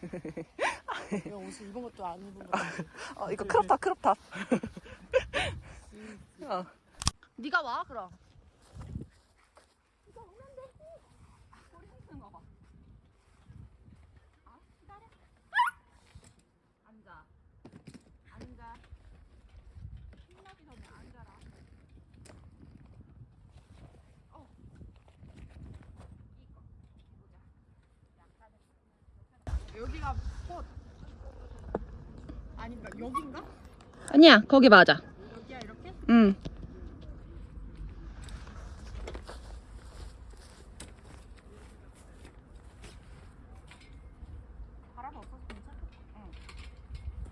왜 옷을 입은 것도 안 입은 것도 어 이거 crop top crop top. 어. 네가 와 그럼 앉아 앉아 신나기 전에 앉아라 어 이거 보자 여기가 꽃 아닌가 여긴가? 아니야 거기 맞아. 여기야 이렇게? 응. 바람 없어서 괜찮겠다. 응.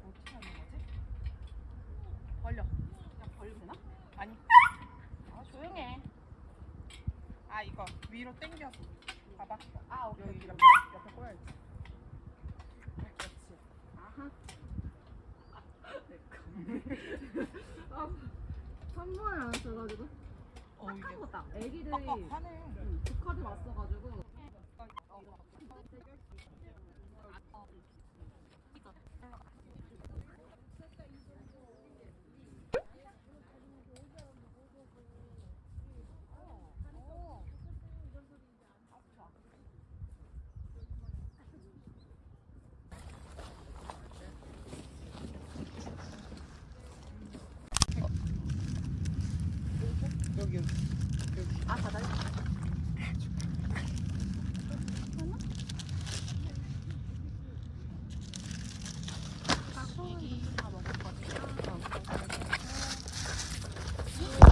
어떻게 하는 거지? 벌려. 그냥 벌리면 되나? 아니. 아, 조용해. 아, 이거 위로 당겨서. 봐봐. 아, 오케이. 여기 옆에, 옆에 꼬여야지. 아, 그렇지. 아하. 한 번을 안 써가지고 어, 이게. 한 거다. 애기들이 빡빡하네. 두 카드 왔어가지고 여기, 여기. 아 바다에.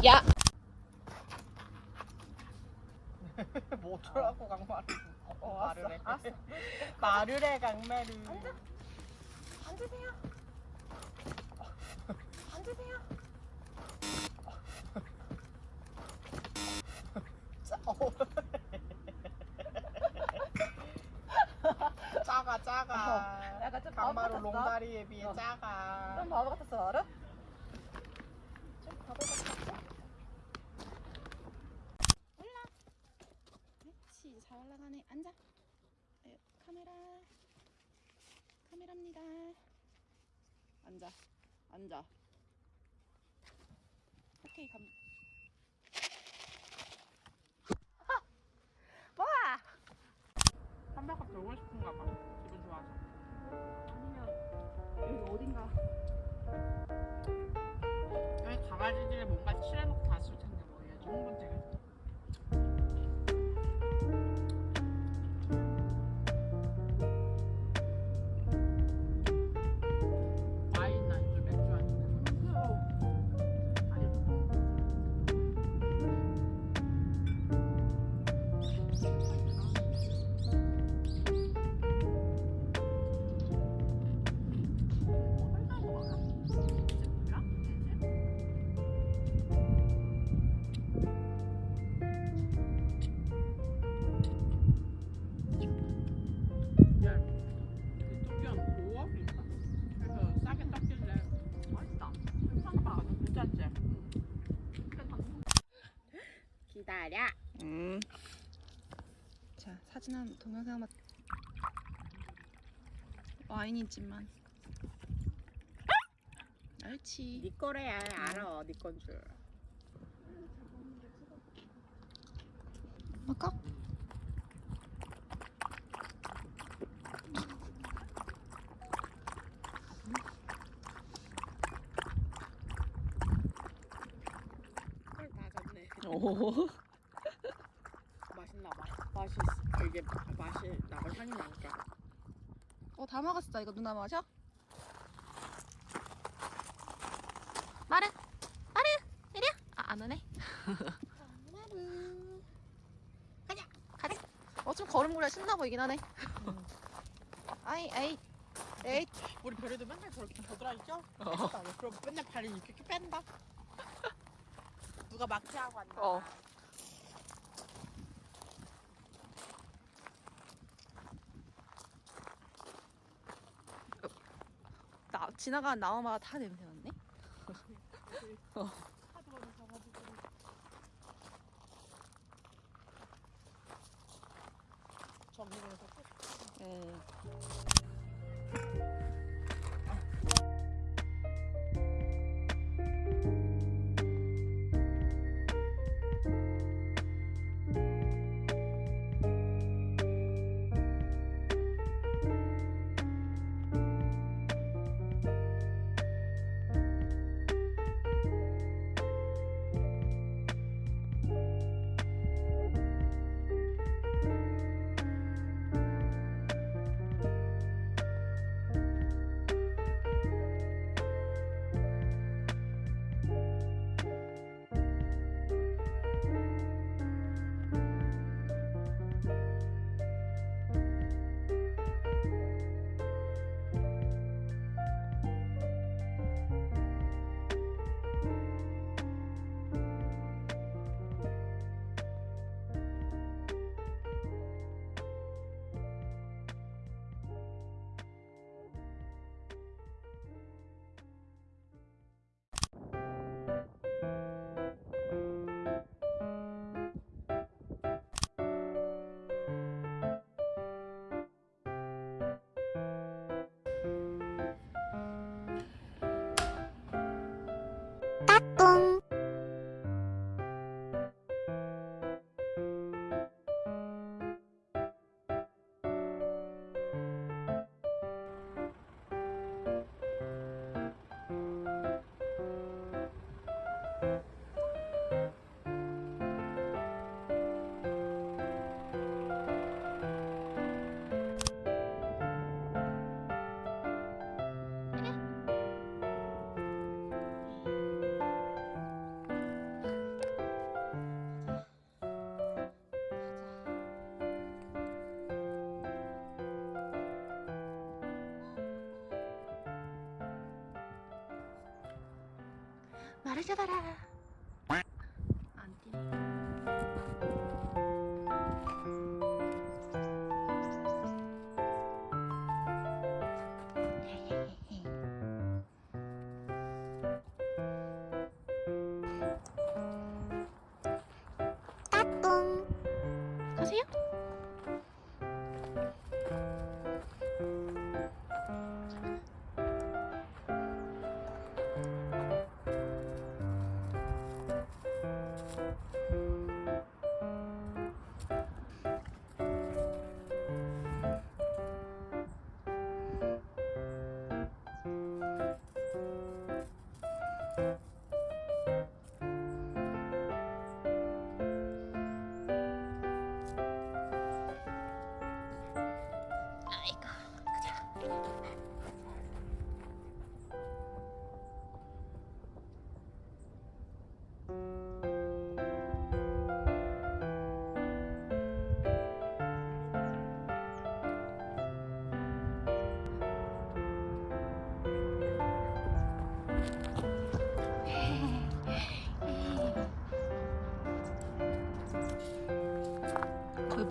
야. 뭐 어쩌라고 강마를. 어, 말을 해. 말을 해, 강매를. 앉으세요. 앉으세요. 작아 작아 약간 좀 바보 강마루 같았어. 롱다리에 비해 어. 작아 좀 바보 같았어 알아? 좀 바보 같았어. 그렇지 잘 올라가네 앉아 아유, 카메라 카메라입니다 앉아. 앉아. 오케이 감 기다려. 음. 자 사진 한 동영상 한번. 와인이지만. 옳지. 네 거래야 알아 네건 줄. 아까 헐 맞았네. 오. 맛있나 봐. 맛이 되게 맛이 나고 향이 나니까. 어 다 먹었어 이거 누나 마셔 마르 마르 이리야 아, 안 오네 마르 가자 가자 어 좀 걸음걸이 신나 보이긴 하네 아이 아이 에이 우리 별이도 맨날 저렇게 겨드라 있죠? 그럼 맨날 발이 이렇게 뺀다. 누가 막지하고 왔나? 어. 나 지나가는 나무마다 다 냄새 났네 가가지고. 정리를 해서 네. 말을 잡아라. 안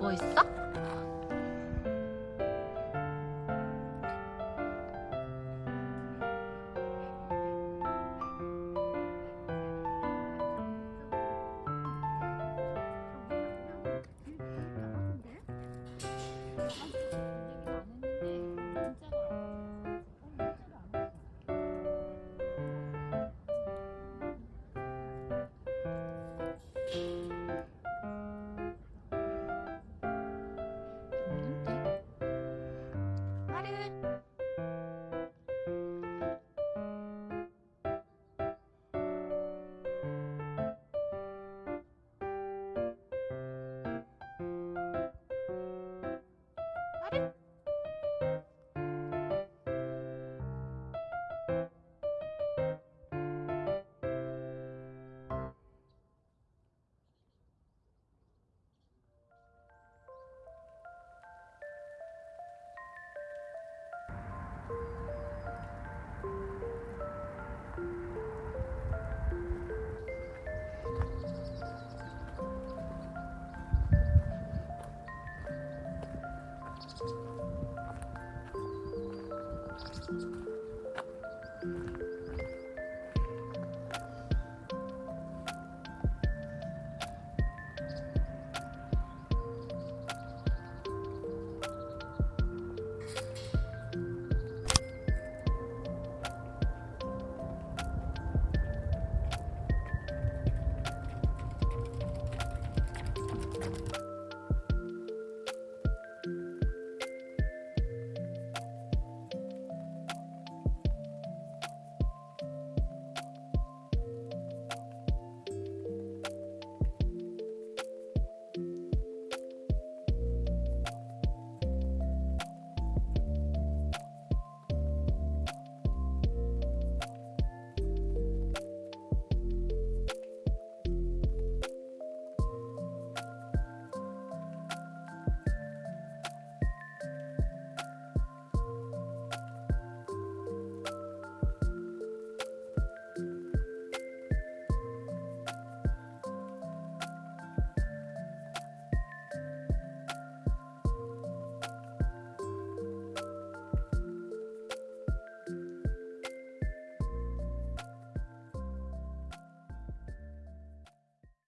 뭐 있어? 마르